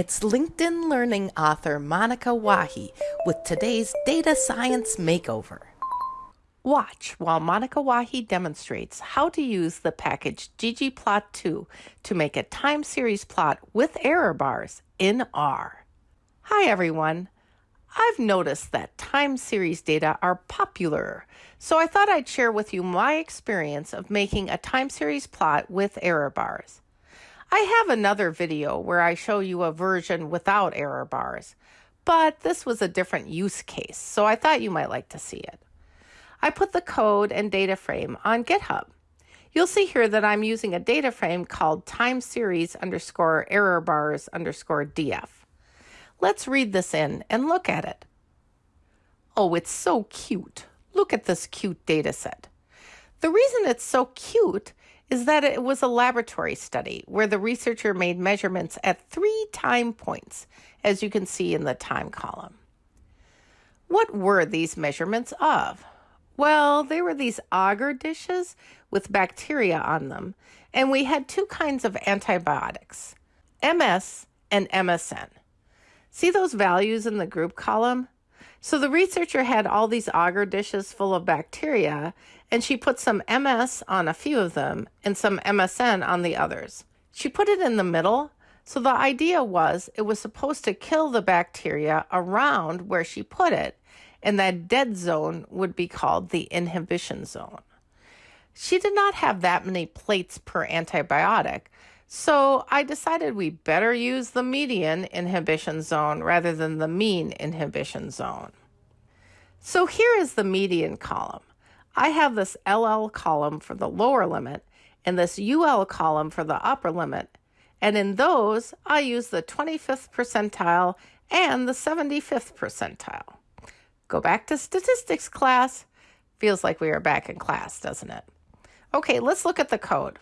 It's LinkedIn Learning author Monica Wahi with today's Data Science Makeover. Watch while Monica Wahi demonstrates how to use the package ggplot2 to make a time series plot with error bars in R. Hi everyone. I've noticed that time series data are popular, so I thought I'd share with you my experience of making a time series plot with error bars. I have another video where I show you a version without error bars, but this was a different use case, so I thought you might like to see it. I put the code and data frame on GitHub. You'll see here that I'm using a data frame called time series underscore error bars underscore df. Let's read this in and look at it. Oh, it's so cute. Look at this cute data set. The reason it's so cute is that it was a laboratory study where the researcher made measurements at three time points, as you can see in the time column. What were these measurements of? Well, they were these agar dishes with bacteria on them, and we had two kinds of antibiotics, MS and MSN. See those values in the group column? So the researcher had all these agar dishes full of bacteria, and she put some MS on a few of them and some MSN on the others. She put it in the middle, so the idea was it was supposed to kill the bacteria around where she put it, and that dead zone would be called the inhibition zone. She did not have that many plates per antibiotic, so I decided we better use the median inhibition zone rather than the mean inhibition zone. So here is the median column. I have this LL column for the lower limit and this UL column for the upper limit. And in those, I use the 25th percentile and the 75th percentile. Go back to statistics class. Feels like we are back in class, doesn't it? Okay, let's look at the code.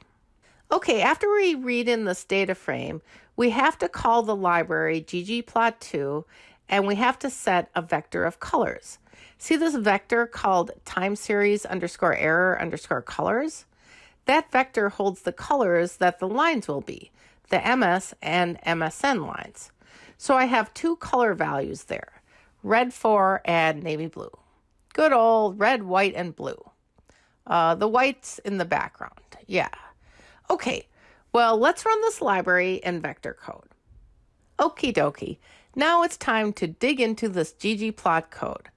Okay, after we read in this data frame, we have to call the library ggplot2 and we have to set a vector of colors. See this vector called time series underscore error underscore colors? That vector holds the colors that the lines will be, the MS and MSN lines. So I have two color values there, red 4 and navy blue. Good old red, white, and blue. Uh, the white's in the background, yeah. Okay, well, let's run this library in vector code. Okie dokie, now it's time to dig into this ggplot code.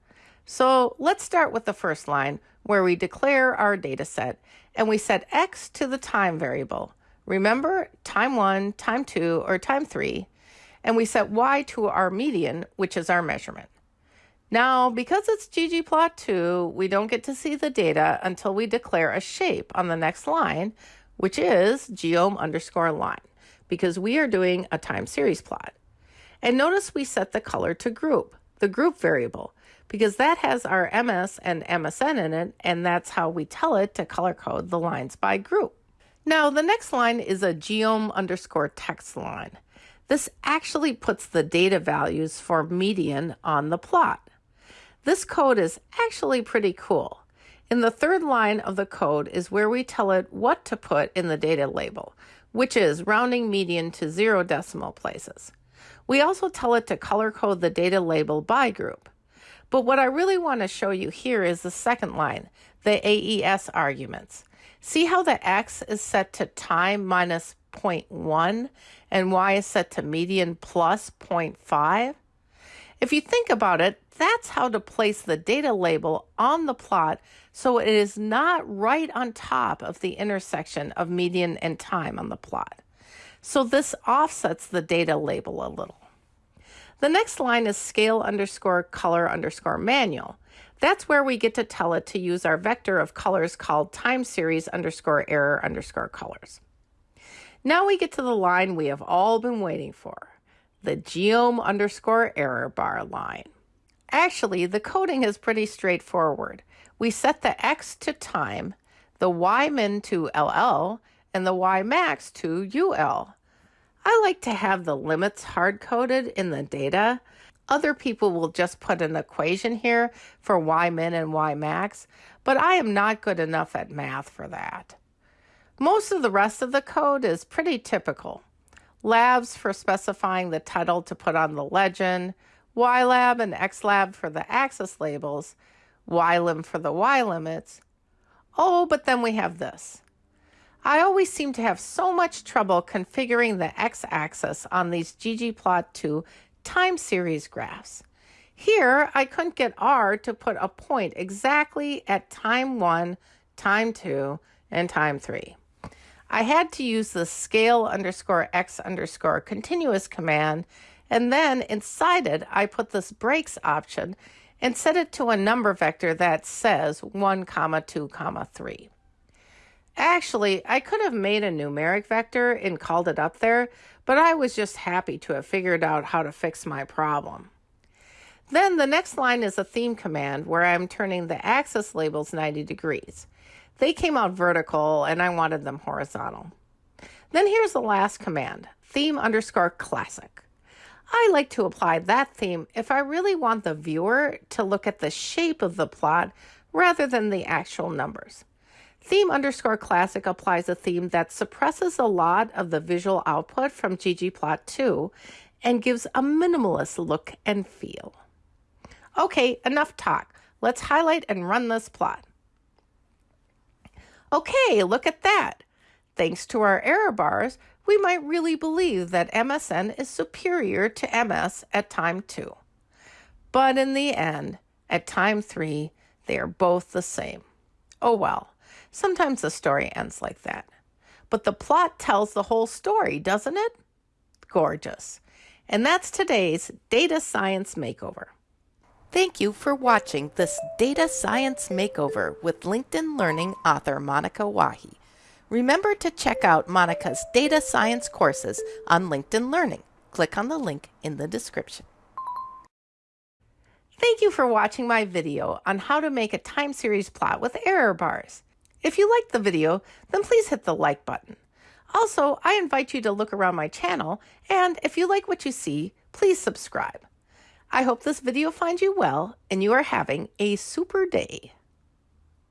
So let's start with the first line where we declare our data set and we set x to the time variable. Remember time 1, time 2, or time 3, and we set y to our median, which is our measurement. Now, because it's ggplot2, we don't get to see the data until we declare a shape on the next line, which is geom underscore line, because we are doing a time series plot. And notice we set the color to group, the group variable, because that has our MS and MSN in it, and that's how we tell it to color code the lines by group. Now, the next line is a geom underscore text line. This actually puts the data values for median on the plot. This code is actually pretty cool. In the third line of the code is where we tell it what to put in the data label, which is rounding median to zero decimal places. We also tell it to color code the data label by group. But what I really want to show you here is the second line, the AES arguments. See how the X is set to time minus 0.1 and Y is set to median plus 0.5? If you think about it, that's how to place the data label on the plot so it is not right on top of the intersection of median and time on the plot. So this offsets the data label a little. The next line is scale underscore color underscore manual. That's where we get to tell it to use our vector of colors called time series underscore error underscore colors. Now we get to the line we have all been waiting for the geom underscore error bar line. Actually, the coding is pretty straightforward. We set the x to time, the y min to LL, and the y max to UL. I like to have the limits hard coded in the data. Other people will just put an equation here for y min and y max, but I am not good enough at math for that. Most of the rest of the code is pretty typical. labs for specifying the title to put on the legend, ylab and xlab for the axis labels, ylim for the y limits. Oh, but then we have this. I always seem to have so much trouble configuring the x-axis on these ggplot2 time series graphs. Here, I couldn't get R to put a point exactly at time 1, time 2, and time 3. I had to use the scale underscore x underscore continuous command, and then inside it, I put this breaks option and set it to a number vector that says 1 comma 2 comma 3. Actually, I could have made a numeric vector and called it up there, but I was just happy to have figured out how to fix my problem. Then the next line is a theme command where I'm turning the axis labels 90 degrees. They came out vertical and I wanted them horizontal. Then here's the last command, theme underscore classic. I like to apply that theme if I really want the viewer to look at the shape of the plot rather than the actual numbers. Theme underscore classic applies a theme that suppresses a lot of the visual output from ggplot2 and gives a minimalist look and feel. Okay, enough talk. Let's highlight and run this plot. Okay, look at that. Thanks to our error bars, we might really believe that MSN is superior to MS at time 2. But in the end, at time 3, they are both the same. Oh well, sometimes the story ends like that. But the plot tells the whole story, doesn't it? Gorgeous. And that's today's Data Science Makeover. Thank you for watching this Data Science Makeover with LinkedIn Learning author Monica Wahi. Remember to check out Monica's data science courses on LinkedIn Learning. Click on the link in the description. Thank you for watching my video on how to make a time series plot with error bars. If you liked the video, then please hit the like button. Also, I invite you to look around my channel, and if you like what you see, please subscribe. I hope this video finds you well and you are having a super day.